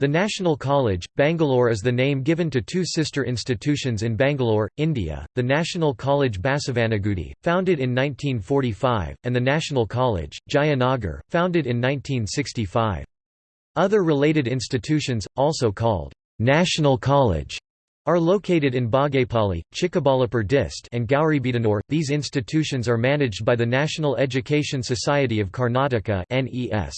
The National College, Bangalore is the name given to two sister institutions in Bangalore, India, the National College Basavanagudi, founded in 1945, and the National College, Jayanagar, founded in 1965. Other related institutions, also called National College, are located in Bagepalli, Chikkaballapur Dist and Gauribidanur. These institutions are managed by the National Education Society of Karnataka (NES).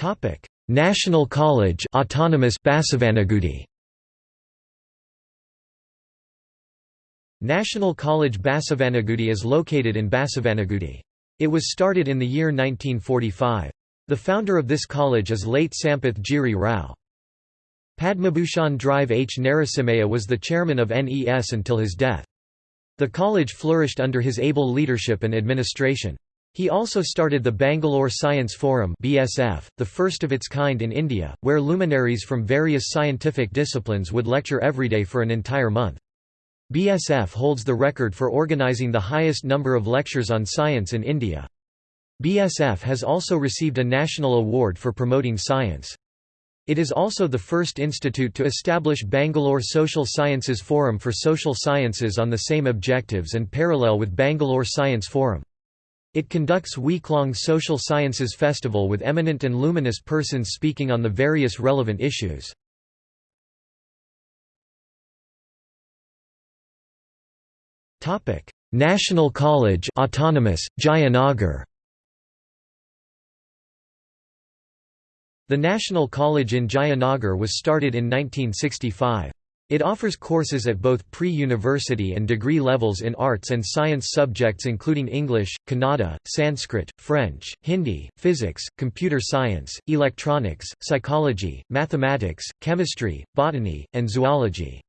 Topic: National College Autonomous Basavanagudi. National College Basavanagudi is located in Basavanagudi. It was started in the year 1945. The founder of this college is late Sampath Giri Rao. Padmabhushan Drive H. Narasimhaiah was the chairman of NES until his death. The college flourished under his able leadership and administration. He also started the Bangalore Science Forum BSF, the first of its kind in India, where luminaries from various scientific disciplines would lecture every day for an entire month. BSF holds the record for organizing the highest number of lectures on science in India. BSF has also received a national award for promoting science. It is also the first institute to establish Bangalore Social Sciences Forum for social sciences on the same objectives and parallel with Bangalore Science Forum. It conducts week-long social sciences festival with eminent and luminous persons speaking on the various relevant issues. National College Autonomous, Jayanagar The National College in Jayanagar was started in 1965. It offers courses at both pre-university and degree levels in arts and science subjects including English, Kannada, Sanskrit, French, Hindi, physics, computer science, electronics, psychology, mathematics, chemistry, botany, and zoology.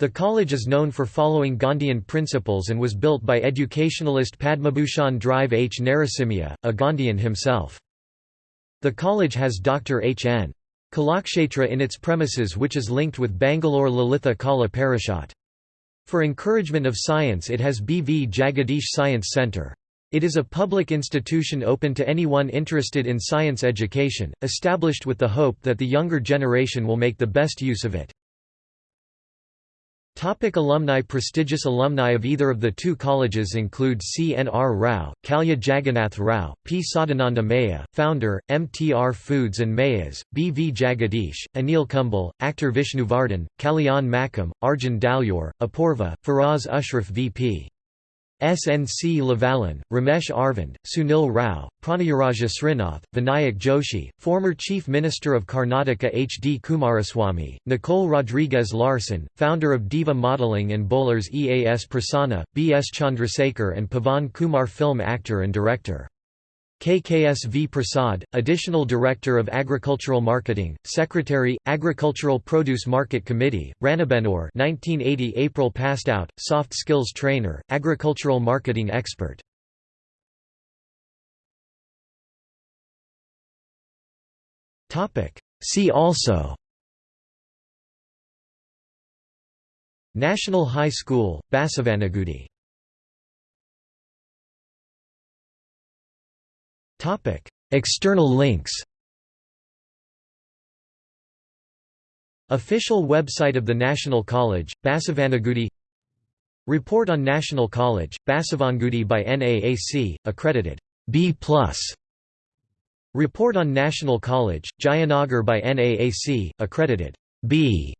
The college is known for following Gandhian principles and was built by educationalist Padmabhushan Drive H. Narasimhaiah, a Gandhian himself. The college has Dr. H. N. Kalakshetra in its premises which is linked with Bangalore Lalitha Kala Parishad. For encouragement of science it has B. V. Jagadish Science Centre. It is a public institution open to anyone interested in science education, established with the hope that the younger generation will make the best use of it. Topic alumni Prestigious alumni of either of the two colleges include C. N. R. Rao, Kalya Jagannath Rao, P. Sadananda Maiya, founder, MTR Foods and Maiyas, B. V. Jagadish, Anil Kumble, actor Vishnuvardhan, Kalyan Makam, Arjun Dalyor, Apurva, Faraz Ushraf V.P. SNC Lavalin, Ramesh Aravind, Sunil Rao, Pranayaraja Srinath, Vinayak Joshi, former Chief Minister of Karnataka H. D. Kumaraswamy, Nicole Rodriguez Larson, founder of Diva Modeling and Bowlers EAS Prasanna, B. S. Chandrasekhar and Pavan Kumar film actor and director. KKSV Prasad, Additional Director of Agricultural Marketing, Secretary, Agricultural Produce Market Committee, Ranebennur 1980 April passed out, Soft Skills Trainer, Agricultural Marketing Expert. See also National High School, Basavanagudi External links Official website of the National College, Basavanagudi Report on National College, Basavanagudi by NAAC, accredited B+. Report on National College, Jayanagar by NAAC, accredited B.